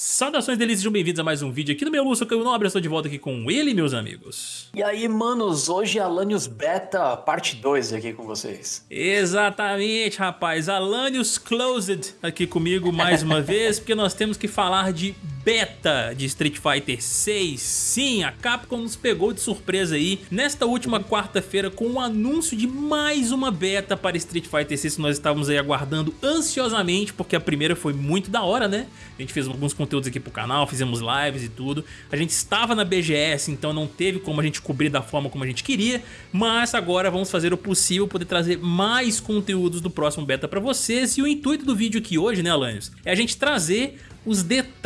Saudações delícias, sejam bem-vindos a mais um vídeo aqui no meu Lúcio Caio Nobre, eu estou de volta aqui com ele, meus amigos. E aí, manos, hoje é Alanios Beta, parte 2 aqui com vocês. Exatamente, rapaz, Alanios Closed aqui comigo mais uma vez, porque nós temos que falar de beta de Street Fighter 6. Sim, a Capcom nos pegou de surpresa aí nesta última quarta-feira com o anúncio de mais uma beta para Street Fighter 6 que nós estávamos aí aguardando ansiosamente, porque a primeira foi muito da hora, né? A gente fez alguns conteúdos aqui pro canal, fizemos lives e tudo. A gente estava na BGS, então não teve como a gente cobrir da forma como a gente queria, mas agora vamos fazer o possível poder trazer mais conteúdos do próximo beta para vocês. E o intuito do vídeo aqui hoje, né, Alanios, é a gente trazer os detalhes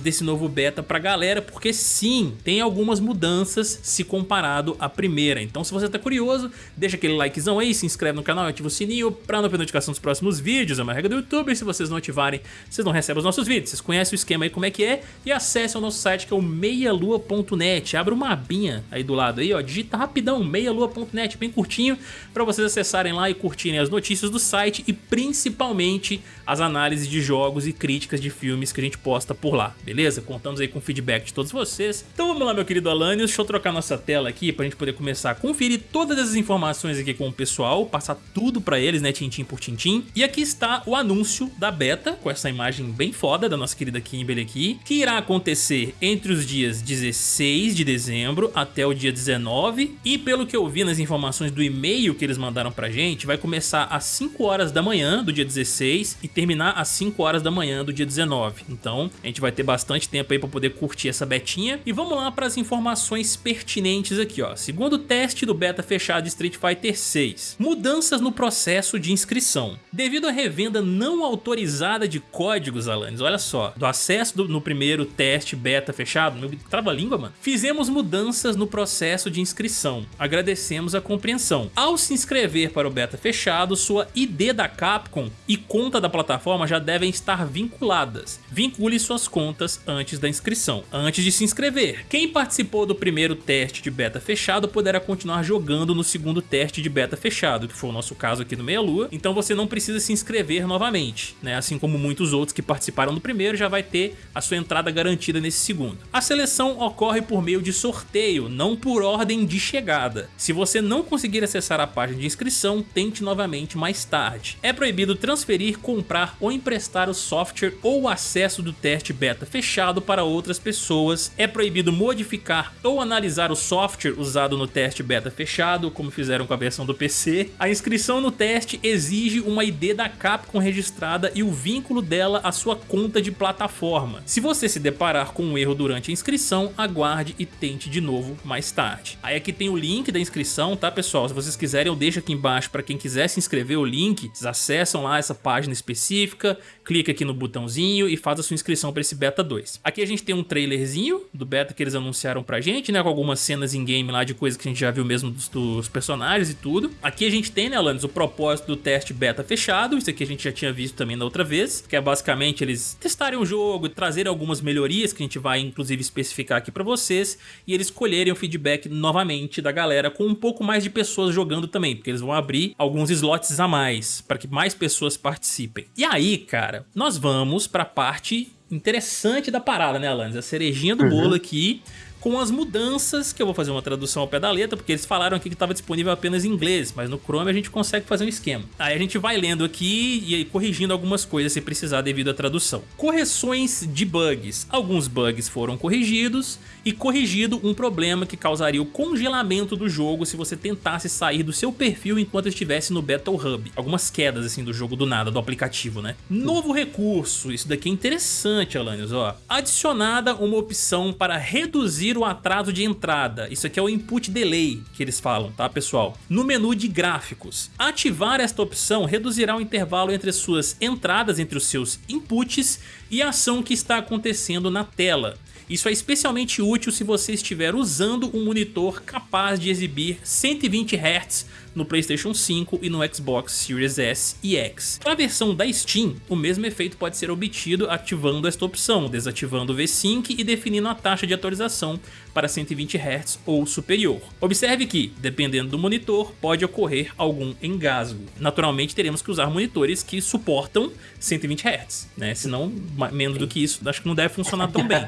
desse novo beta pra galera, porque sim, tem algumas mudanças se comparado à primeira. Então se você tá curioso, deixa aquele likezão aí, se inscreve no canal, ativa o sininho pra não perder notificação dos próximos vídeos, é uma regra do YouTube, se vocês não ativarem, vocês não recebem os nossos vídeos. Vocês conhecem o esquema aí como é que é e acesse o nosso site que é o meialua.net, abre uma abinha aí do lado aí, ó, digita rapidão, meialua.net, bem curtinho, pra vocês acessarem lá e curtirem as notícias do site e principalmente as análises de jogos e críticas de filmes que a gente posta por lá, beleza? Contamos aí com o feedback de todos vocês. Então vamos lá, meu querido Alanios, deixa eu trocar nossa tela aqui pra gente poder começar a conferir todas essas informações aqui com o pessoal, passar tudo pra eles, né, tintim por tintim. E aqui está o anúncio da beta, com essa imagem bem foda da nossa querida Kimberly aqui, que irá acontecer entre os dias 16 de dezembro até o dia 19, e pelo que eu vi nas informações do e-mail que eles mandaram pra gente, vai começar às 5 horas da manhã do dia 16 e terminar às 5 horas da manhã do dia 19. Então a gente vai ter bastante tempo aí para poder curtir essa betinha. E vamos lá para as informações pertinentes aqui, ó. Segundo teste do beta fechado de Street Fighter 6. Mudanças no processo de inscrição. Devido à revenda não autorizada de códigos, Alanis, olha só, do acesso do, no primeiro teste beta fechado, meu trava-língua, mano, fizemos mudanças no processo de inscrição. Agradecemos a compreensão. Ao se inscrever para o beta fechado, sua ID da Capcom e conta da plataforma já devem estar vinculadas vincule suas contas antes da inscrição, antes de se inscrever. Quem participou do primeiro teste de beta fechado poderá continuar jogando no segundo teste de beta fechado, que foi o nosso caso aqui no Meia Lua, então você não precisa se inscrever novamente, né? assim como muitos outros que participaram do primeiro já vai ter a sua entrada garantida nesse segundo. A seleção ocorre por meio de sorteio, não por ordem de chegada. Se você não conseguir acessar a página de inscrição, tente novamente mais tarde. É proibido transferir, comprar ou emprestar o software ou acesso acesso do teste beta fechado para outras pessoas, é proibido modificar ou analisar o software usado no teste beta fechado, como fizeram com a versão do PC. A inscrição no teste exige uma ID da Capcom registrada e o vínculo dela à sua conta de plataforma. Se você se deparar com um erro durante a inscrição, aguarde e tente de novo mais tarde. Aí aqui tem o link da inscrição, tá pessoal? Se vocês quiserem eu deixo aqui embaixo para quem quiser se inscrever o link, vocês acessam lá essa página específica, clica aqui no botãozinho e faz a sua inscrição para esse beta 2. Aqui a gente tem um trailerzinho do beta que eles anunciaram pra gente, né, com algumas cenas em game lá de coisas que a gente já viu mesmo dos, dos personagens e tudo. Aqui a gente tem, né, Alanis, o propósito do teste beta fechado, isso aqui a gente já tinha visto também na outra vez, que é basicamente eles testarem o jogo, trazerem algumas melhorias que a gente vai inclusive especificar aqui pra vocês, e eles colherem o feedback novamente da galera com um pouco mais de pessoas jogando também, porque eles vão abrir alguns slots a mais, para que mais pessoas participem. E aí, cara, nós vamos pra parte parte interessante da parada, né, Alanis? A cerejinha do uhum. bolo aqui com as mudanças, que eu vou fazer uma tradução ao pé da letra, porque eles falaram aqui que estava disponível apenas em inglês, mas no Chrome a gente consegue fazer um esquema. Aí a gente vai lendo aqui e corrigindo algumas coisas se precisar devido à tradução. Correções de bugs. Alguns bugs foram corrigidos e corrigido um problema que causaria o congelamento do jogo se você tentasse sair do seu perfil enquanto estivesse no Battle Hub. Algumas quedas assim do jogo do nada, do aplicativo, né? Novo recurso, isso daqui é interessante, Alanios, ó. Adicionada uma opção para reduzir o atraso de entrada. Isso aqui é o input delay que eles falam, tá pessoal? No menu de gráficos. Ativar esta opção reduzirá o intervalo entre as suas entradas, entre os seus inputs e a ação que está acontecendo na tela. Isso é especialmente útil se você estiver usando um monitor capaz de exibir 120 Hz no Playstation 5 e no Xbox Series S e X. Para a versão da Steam, o mesmo efeito pode ser obtido ativando esta opção, desativando o V-Sync e definindo a taxa de atualização para 120 Hz ou superior. Observe que, dependendo do monitor, pode ocorrer algum engasgo. Naturalmente teremos que usar monitores que suportam 120 Hz, né? Senão, menos do que isso, acho que não deve funcionar tão bem,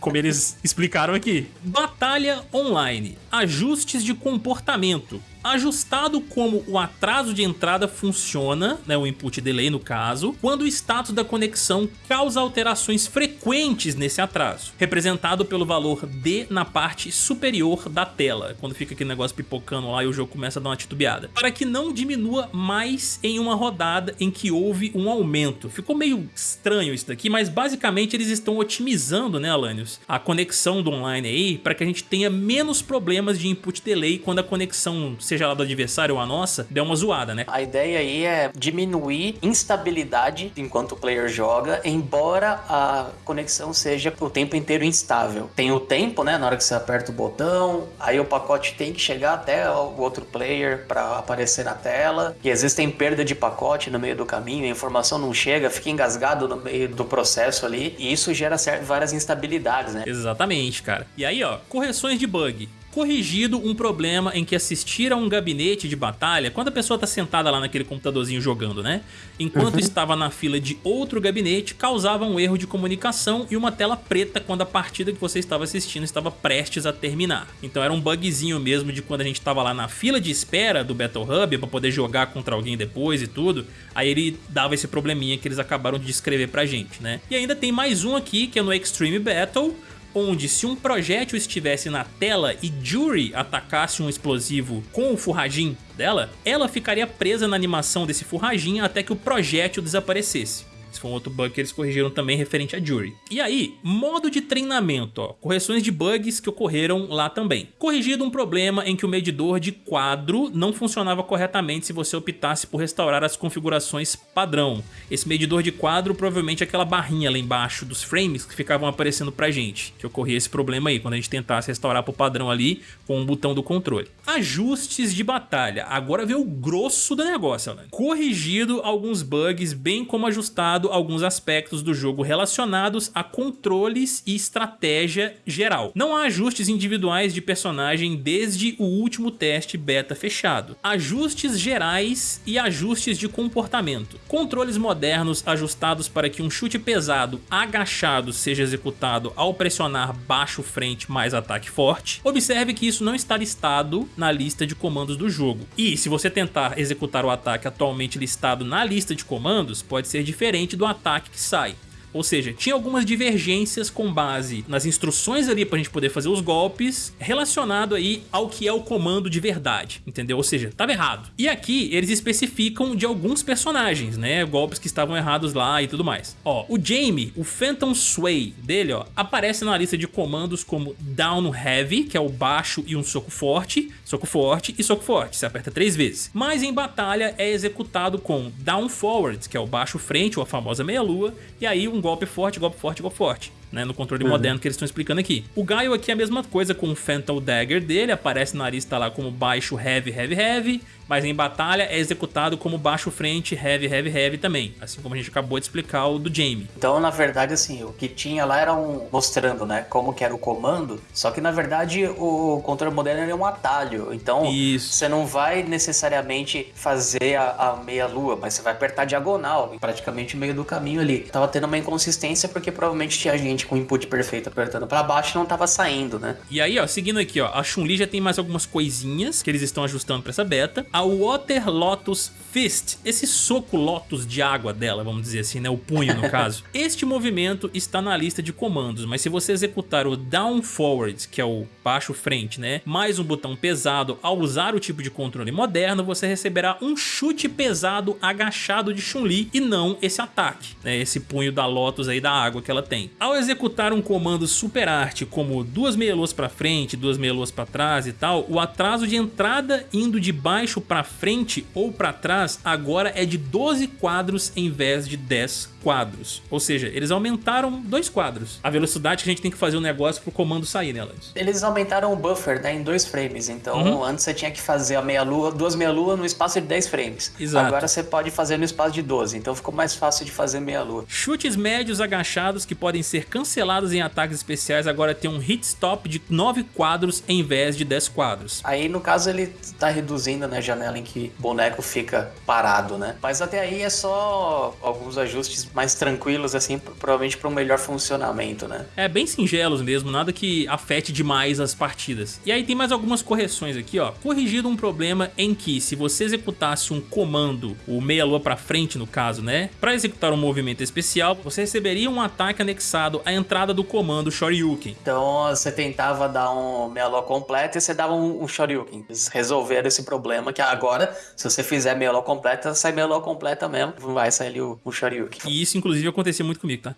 como eles explicaram aqui. Batalha online, ajustes de comportamento ajustado como o atraso de entrada funciona, né, o input delay no caso, quando o status da conexão causa alterações frequentes nesse atraso, representado pelo valor D na parte superior da tela, quando fica aquele negócio pipocando lá e o jogo começa a dar uma titubeada, para que não diminua mais em uma rodada em que houve um aumento. Ficou meio estranho isso daqui, mas basicamente eles estão otimizando, né, Alanios, a conexão do online aí, para que a gente tenha menos problemas de input delay quando a conexão seja lá do adversário ou a nossa, deu uma zoada, né? A ideia aí é diminuir instabilidade enquanto o player joga, embora a conexão seja o tempo inteiro instável. Tem o tempo, né, na hora que você aperta o botão, aí o pacote tem que chegar até o outro player para aparecer na tela, e às vezes tem perda de pacote no meio do caminho, a informação não chega, fica engasgado no meio do processo ali, e isso gera várias instabilidades, né? Exatamente, cara. E aí, ó, correções de bug corrigido um problema em que assistir a um gabinete de batalha, quando a pessoa está sentada lá naquele computadorzinho jogando, né? Enquanto uhum. estava na fila de outro gabinete, causava um erro de comunicação e uma tela preta quando a partida que você estava assistindo estava prestes a terminar. Então era um bugzinho mesmo de quando a gente estava lá na fila de espera do Battle Hub para poder jogar contra alguém depois e tudo, aí ele dava esse probleminha que eles acabaram de descrever pra gente, né? E ainda tem mais um aqui que é no Extreme Battle, onde se um projétil estivesse na tela e Jury atacasse um explosivo com o furragim dela, ela ficaria presa na animação desse furragim até que o projétil desaparecesse. Esse foi um outro bug que eles corrigiram também referente a Jury. E aí, modo de treinamento, ó, correções de bugs que ocorreram lá também. Corrigido um problema em que o medidor de quadro não funcionava corretamente se você optasse por restaurar as configurações padrão. Esse medidor de quadro provavelmente é aquela barrinha lá embaixo dos frames que ficavam aparecendo pra gente, que ocorria esse problema aí, quando a gente tentasse restaurar pro padrão ali com o botão do controle. Ajustes de batalha, agora vê o grosso do negócio, né? Corrigido alguns bugs, bem como ajustado alguns aspectos do jogo relacionados a controles e estratégia geral. Não há ajustes individuais de personagem desde o último teste beta fechado. Ajustes gerais e ajustes de comportamento. Controles modernos ajustados para que um chute pesado agachado seja executado ao pressionar baixo frente mais ataque forte. Observe que isso não está listado na lista de comandos do jogo. E se você tentar executar o ataque atualmente listado na lista de comandos, pode ser diferente do ataque que sai. Ou seja, tinha algumas divergências com base nas instruções ali pra gente poder fazer os golpes relacionado aí ao que é o comando de verdade, entendeu? Ou seja, tava errado. E aqui eles especificam de alguns personagens, né? Golpes que estavam errados lá e tudo mais. Ó, o Jamie, o Phantom Sway dele, ó, aparece na lista de comandos como Down Heavy, que é o baixo e um soco forte, soco forte e soco forte, você aperta três vezes. Mas em batalha é executado com Down Forward, que é o baixo frente, ou a famosa meia-lua, e aí um golpe forte, golpe forte, golpe forte né, no controle uhum. moderno que eles estão explicando aqui. O Gaio aqui é a mesma coisa com o Phantom Dagger dele, aparece na lista lá como baixo heavy, heavy, heavy, mas em batalha é executado como baixo frente, heavy, heavy, heavy também, assim como a gente acabou de explicar o do Jamie. Então, na verdade, assim, o que tinha lá era um mostrando, né, como que era o comando, só que na verdade o controle moderno é um atalho, então Isso. você não vai necessariamente fazer a, a meia lua, mas você vai apertar diagonal, praticamente no meio do caminho ali. Tava tendo uma inconsistência porque provavelmente tinha gente com o input perfeito apertando para baixo não tava saindo, né? E aí, ó, seguindo aqui, ó, a Chun-Li já tem mais algumas coisinhas que eles estão ajustando para essa beta. A Water Lotus Fist, esse soco Lotus de água dela, vamos dizer assim, né, o punho no caso. este movimento está na lista de comandos, mas se você executar o Down Forward, que é o baixo frente, né, mais um botão pesado ao usar o tipo de controle moderno, você receberá um chute pesado agachado de Chun-Li e não esse ataque, né, esse punho da Lotus aí da água que ela tem. Ao executar executar um comando super arte como duas meia-luas para frente, duas meia-luas para trás e tal, o atraso de entrada indo de baixo para frente ou para trás agora é de 12 quadros em vez de 10 quadros. Ou seja, eles aumentaram dois quadros. A velocidade que a gente tem que fazer o negócio pro comando sair, né, Lance? Eles aumentaram o buffer, né, em dois frames. Então, uhum. antes você tinha que fazer a meia-lua, duas meia-lua no espaço de 10 frames. Exato. Agora você pode fazer no espaço de 12. Então ficou mais fácil de fazer meia-lua. Chutes médios agachados que podem ser cancelados em ataques especiais agora tem um hit stop de 9 quadros em vez de 10 quadros. Aí, no caso, ele tá reduzindo né, a janela em que o boneco fica parado, né? Mas até aí é só alguns ajustes mais tranquilos, assim, provavelmente para um melhor funcionamento, né? É, bem singelos mesmo, nada que afete demais as partidas. E aí tem mais algumas correções aqui, ó. Corrigido um problema em que, se você executasse um comando, o meia-lua para frente no caso, né? Para executar um movimento especial, você receberia um ataque anexado à entrada do comando Shoryuken. Então você tentava dar um meia-lua completo e você dava um, um Shoryuken. Eles resolveram esse problema que agora, se você fizer meia-lua completa, sai meia-lua completa mesmo, vai sair ali o, o Shoryuken. E isso, inclusive, acontecia muito comigo, tá?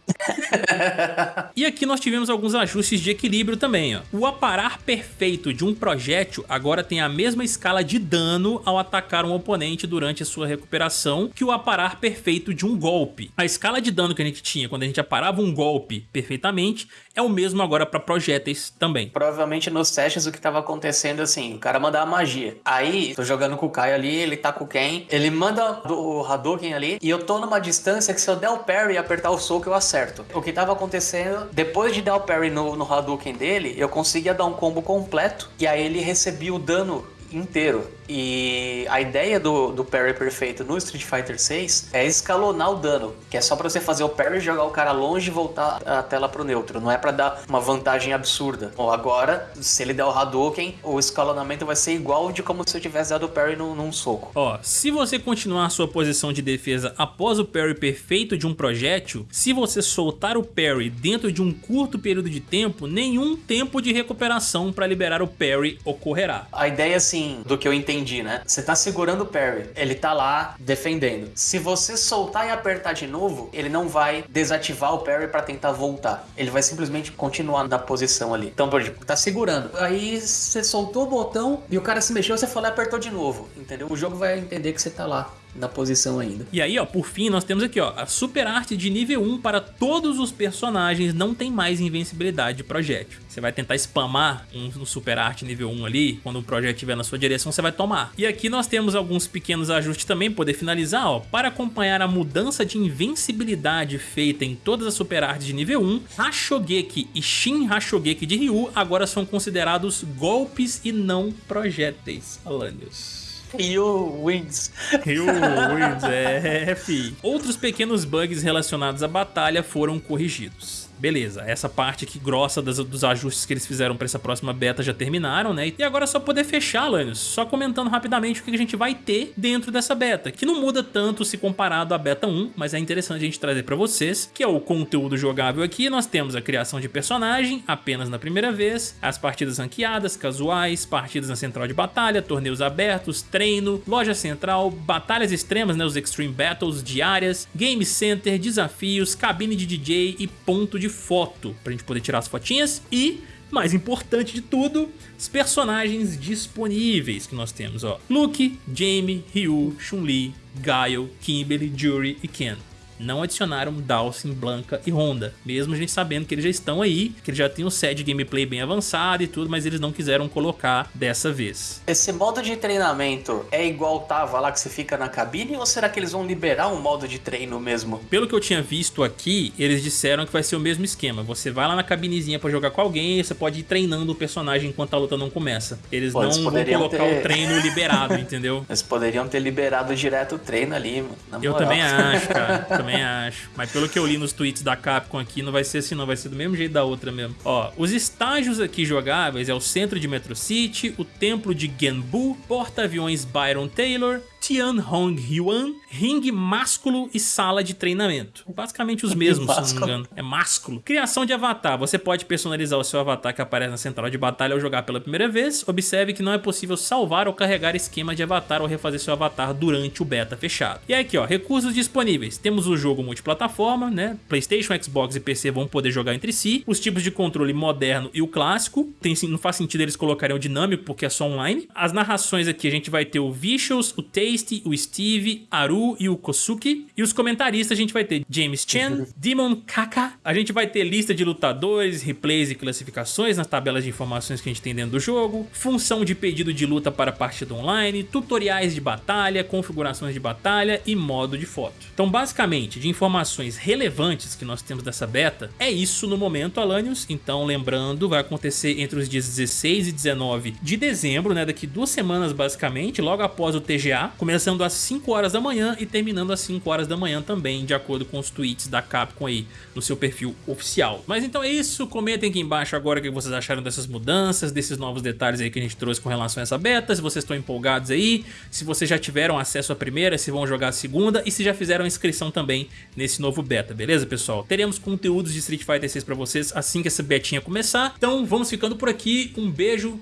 e aqui nós tivemos alguns ajustes de equilíbrio também, ó. O aparar perfeito de um projétil agora tem a mesma escala de dano ao atacar um oponente durante a sua recuperação que o aparar perfeito de um golpe. A escala de dano que a gente tinha quando a gente aparava um golpe perfeitamente é o mesmo agora para projéteis também. Provavelmente nos testes o que estava acontecendo assim, o cara manda a magia. Aí, tô jogando com o Caio ali, ele tá com Ken, ele manda o Hadouken ali e eu tô numa distância que se eu der o parry e apertar o soco eu acerto. O que tava acontecendo, depois de dar o parry no, no Hadouken dele, eu conseguia dar um combo completo e aí ele recebia o dano inteiro. E a ideia do, do parry perfeito no Street Fighter 6 é escalonar o dano, que é só para você fazer o parry, jogar o cara longe e voltar a tela pro neutro, não é para dar uma vantagem absurda. Ou agora, se ele der o Hadouken, o escalonamento vai ser igual de como se eu tivesse dado o parry num, num soco. Ó, se você continuar a sua posição de defesa após o parry perfeito de um projétil, se você soltar o parry dentro de um curto período de tempo, nenhum tempo de recuperação para liberar o parry ocorrerá. A ideia assim, do que eu entendi entendi, né? Você tá segurando o parry, ele tá lá defendendo. Se você soltar e apertar de novo, ele não vai desativar o parry para tentar voltar. Ele vai simplesmente continuar na posição ali. Então, por exemplo, tá segurando. Aí você soltou o botão e o cara se mexeu, você falou e apertou de novo, entendeu? O jogo vai entender que você tá lá na posição ainda. E aí, ó, por fim, nós temos aqui, ó, a super arte de nível 1 para todos os personagens não tem mais invencibilidade de projétil. Você vai tentar spamar um super arte nível 1 ali, quando o projeto estiver na sua direção, você vai tomar. E aqui nós temos alguns pequenos ajustes também, poder finalizar, ó, para acompanhar a mudança de invencibilidade feita em todas as super artes de nível 1, Hashogeki e Shin Hashogeki de Ryu agora são considerados golpes e não projéteis, Alanios. Ryu Wins. Ryu Wins, é, fi. Outros pequenos bugs relacionados à batalha foram corrigidos beleza, essa parte aqui grossa das, dos ajustes que eles fizeram para essa próxima beta já terminaram, né? E agora é só poder fechar, Lanius, só comentando rapidamente o que a gente vai ter dentro dessa beta, que não muda tanto se comparado à beta 1, mas é interessante a gente trazer para vocês, que é o conteúdo jogável aqui, nós temos a criação de personagem apenas na primeira vez, as partidas ranqueadas, casuais, partidas na central de batalha, torneios abertos, treino, loja central, batalhas extremas, né, os Extreme Battles diárias, Game Center, desafios, cabine de DJ e ponto de foto pra gente poder tirar as fotinhas e mais importante de tudo, os personagens disponíveis que nós temos, ó. Luke, Jamie, Ryu, Chun-Li, Guile, Kimberly, Jury e Ken não adicionaram Dawson, Blanca e Honda, mesmo a gente sabendo que eles já estão aí, que eles já têm um set de gameplay bem avançado e tudo, mas eles não quiseram colocar dessa vez. Esse modo de treinamento é igual tava lá que você fica na cabine ou será que eles vão liberar um modo de treino mesmo? Pelo que eu tinha visto aqui, eles disseram que vai ser o mesmo esquema, você vai lá na cabinezinha para jogar com alguém e você pode ir treinando o personagem enquanto a luta não começa. Eles Pô, não eles vão colocar ter... o treino liberado, entendeu? Eles poderiam ter liberado direto o treino ali, mano. Eu também acho, cara. também acho. Mas pelo que eu li nos tweets da Capcom aqui, não vai ser assim não, vai ser do mesmo jeito da outra mesmo. Ó, os estágios aqui jogáveis é o centro de Metro City, o templo de Genbu, porta-aviões Byron Taylor, Tian Hong Hyuan, ringue másculo e sala de treinamento. Basicamente os mesmos, se não me engano. É másculo. Criação de avatar. Você pode personalizar o seu avatar que aparece na central de batalha ao jogar pela primeira vez. Observe que não é possível salvar ou carregar esquema de avatar ou refazer seu avatar durante o beta fechado. E aqui, ó, recursos disponíveis. Temos o jogo multiplataforma, né? PlayStation, Xbox e PC vão poder jogar entre si. Os tipos de controle moderno e o clássico. Tem, não faz sentido eles colocarem o dinâmico porque é só online. As narrações aqui a gente vai ter o Visuals, o Taste Tasty, o Steve, Aru e o Kosuki. E os comentaristas a gente vai ter James Chen, Demon Kaka. A gente vai ter lista de lutadores, replays e classificações nas tabelas de informações que a gente tem dentro do jogo, função de pedido de luta para partida online, tutoriais de batalha, configurações de batalha e modo de foto. Então basicamente, de informações relevantes que nós temos dessa beta, é isso no momento, Alanios. Então lembrando, vai acontecer entre os dias 16 e 19 de dezembro, né, daqui duas semanas basicamente, logo após o TGA, começando às 5 horas da manhã e terminando às 5 horas da manhã também, de acordo com os tweets da Capcom aí no seu perfil oficial. Mas então é isso, comentem aqui embaixo agora o que vocês acharam dessas mudanças, desses novos detalhes aí que a gente trouxe com relação a essa beta, se vocês estão empolgados aí, se vocês já tiveram acesso à primeira, se vão jogar a segunda e se já fizeram inscrição também nesse novo beta, beleza pessoal? Teremos conteúdos de Street Fighter 6 pra vocês assim que essa betinha começar, então vamos ficando por aqui, um beijo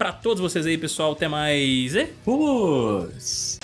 pra todos vocês aí pessoal, até mais e... Fomos!